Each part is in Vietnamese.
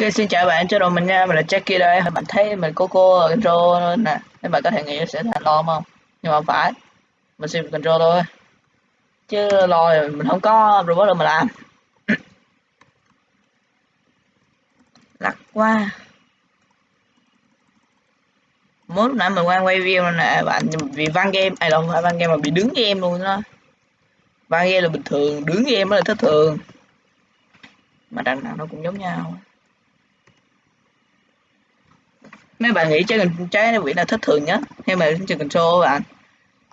Ok xin chào bạn, chào đầu mình nha, mình là Jackie đây. Bạn thấy mình có cô control nè. Nên bạn có thể nghĩ sẽ thành lo không? Nhưng mà không phải. Mình xin control thôi. Chứ lo thì mình không có robot đâu mà làm. Lắc quá. Muốn lúc nãy mình quay quay video nè bạn Vì văn game, ai đâu phải văn game mà bị đứng game luôn đó. Văn game là bình thường, đứng game mới là thất thường. Mà đằng nào nó cũng giống nhau mấy bạn nghĩ trái trái nó bị là thất thường nhất. Hay mà trên control bạn.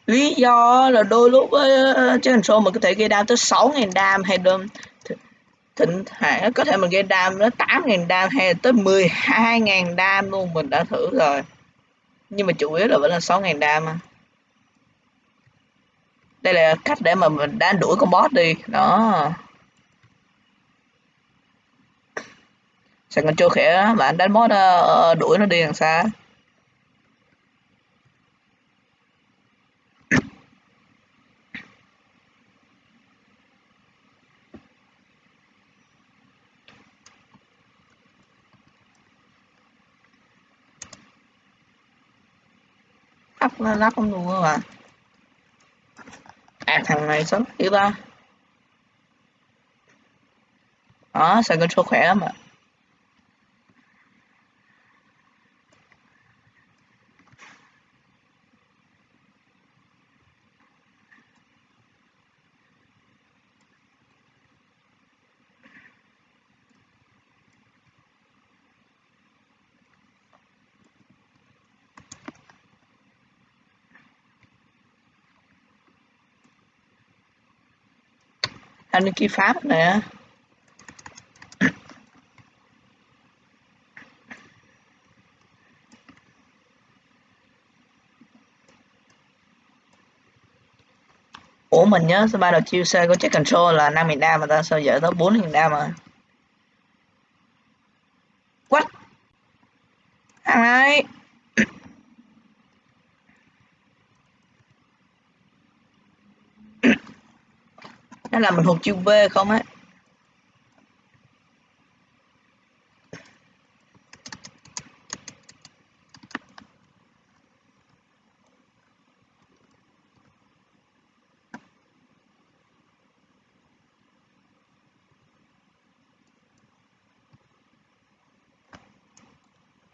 Lý do là đôi lúc ờ, ờ, ờ, uh, trái control mình có thể gây đam tới 6.000 đam hay đâm thỉnh thoảng có thể mình gây đam nó 8.000 đam hay tới 12.000 đam luôn mình đã thử rồi. Nhưng mà chủ yếu là vẫn là 6.000 đam à. đây là cách để mà mình đánh đuổi con boss đi. Đó. Sài Gòn Châu khỏe bạn đánh boss uh, đuổi nó đi đằng xa lắc lắc không luôn mà. À thằng này sống yếu ta đó Gòn Châu khỏe lắm ạ anh ký pháp nè. Ủa mình nhớ số ba đầu chiêu xe có check control là 5 đam mà ta? Sao giờ tới 4 đam mà? What? Thằng này nó làm mình thuộc chữ V không á?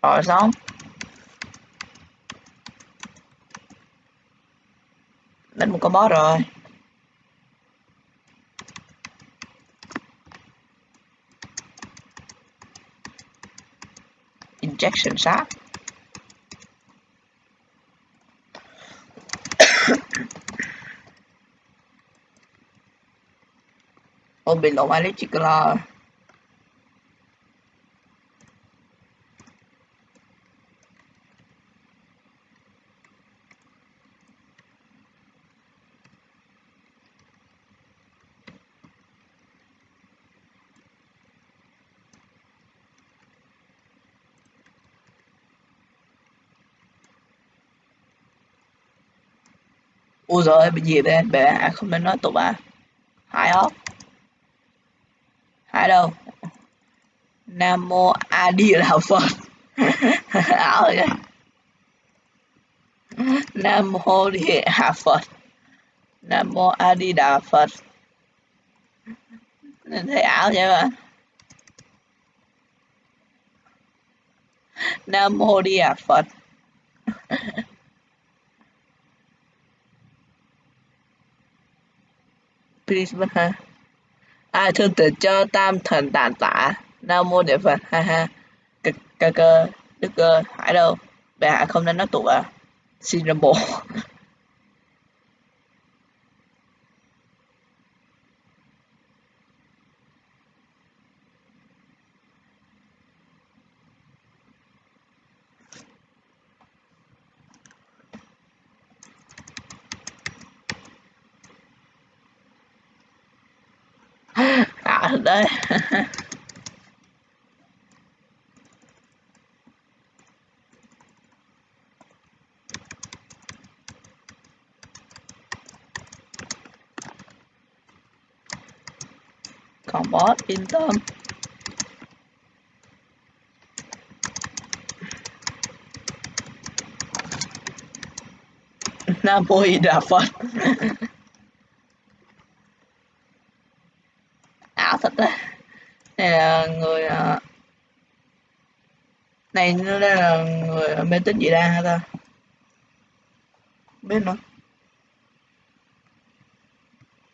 Rồi, xong. Đánh một con boss rồi. Injection shot. Ô bị lộn electrical ui rồi bị gì đây Bé à, không nên nói tục à. Hai ốc hai đâu? Nam mô a di đà phật. Ảo rồi nam mô di đà phật. Nam mô a di đà phật. Nên thấy ảo vậy mà. Nam mô di đà phật. Please vâng, ha. Ai thương tự cho tam thần tàn tả nam mô địa phật, ha ha. Cơ cơ cơ, đức, cơ hải đâu? Bệ hạ không nên nói tụ à? Xin ra bộ đây. Còn bó yên tâm nam mô đà phật. này nó là người mê tín dị đoan hả ta? Biết nữa.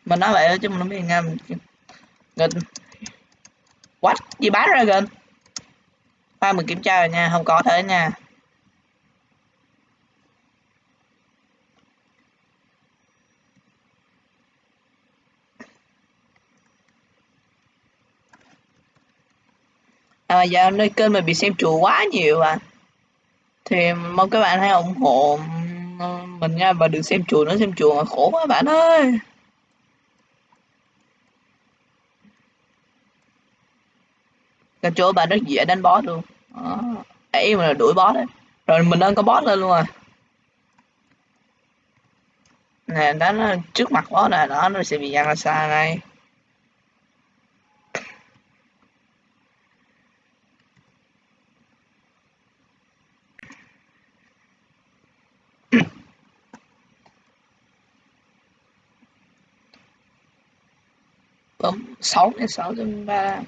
Mình nói vậy chứ mình không biết nghe mình gần what? Gì bán ra gần ba mình kiểm tra rồi nha, không có thế nha. À, giờ nơi kênh mình bị xem chùa quá nhiều à thì mong các bạn hãy ủng hộ mình nha và đừng xem chùa nữa xem chùa mà khổ quá bạn ơi. Cái chỗ bạn rất dễ đánh boss luôn. Đó. ấy mà là đuổi boss đấy. Rồi mình đang có boss lên luôn à. Nè đánh trước mặt boss nè. Đó nó sẽ bị giăng ra xa này bấm 6 đến 6 trên 3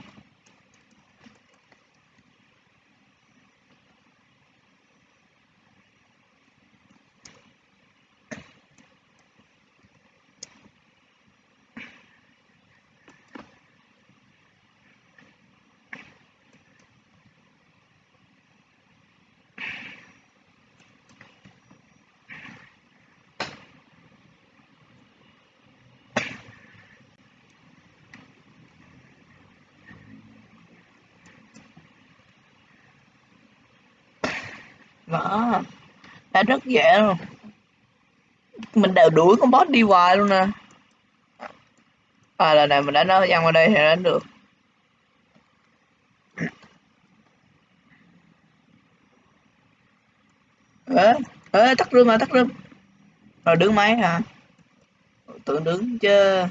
đó. Đã rất dễ luôn. Mình đều đuổi con boss đi hoài luôn nè. À lần này mình đã nó văng qua đây thì đánh được. Ê ê, tắt rương mà tắt rương rồi đứng máy hả tưởng đứng chứ.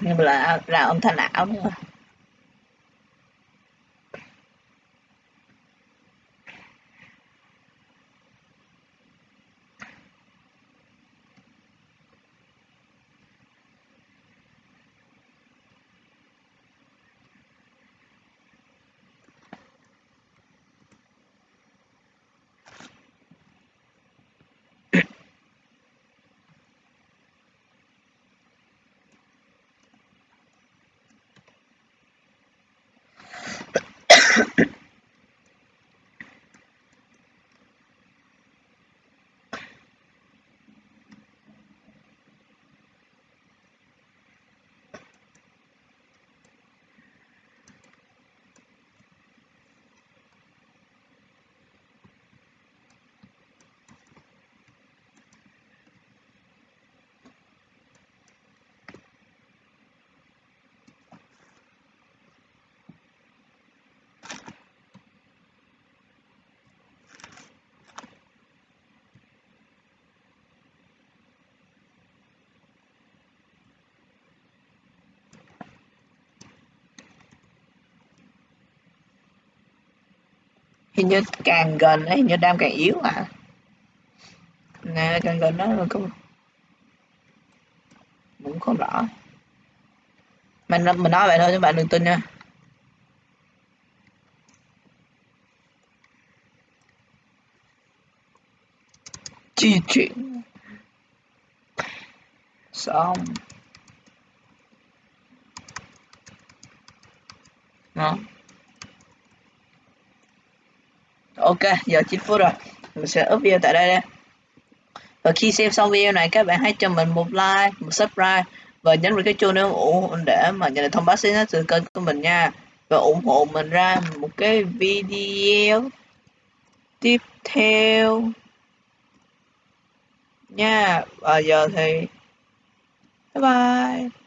Nhưng mà là là âm thanh ảo nữa hình như càng gần ấy, hình như đam càng yếu à nè càng gần đó là không cũng không rõ. Mình mình nói vậy thôi các bạn đừng tin nha. Di chuyển xong. Đó ok, giờ 9 phút rồi. Mình sẽ up video tại đây đây. Và khi xem xong video này, các bạn hãy cho mình một like, một subscribe và nhấn vào cái chuông nếu ủng để mà nhận được thông báo mới nhất từ kênh của mình nha. Và ủng hộ mình ra một cái video tiếp theo. Nha, và giờ thì bye bye.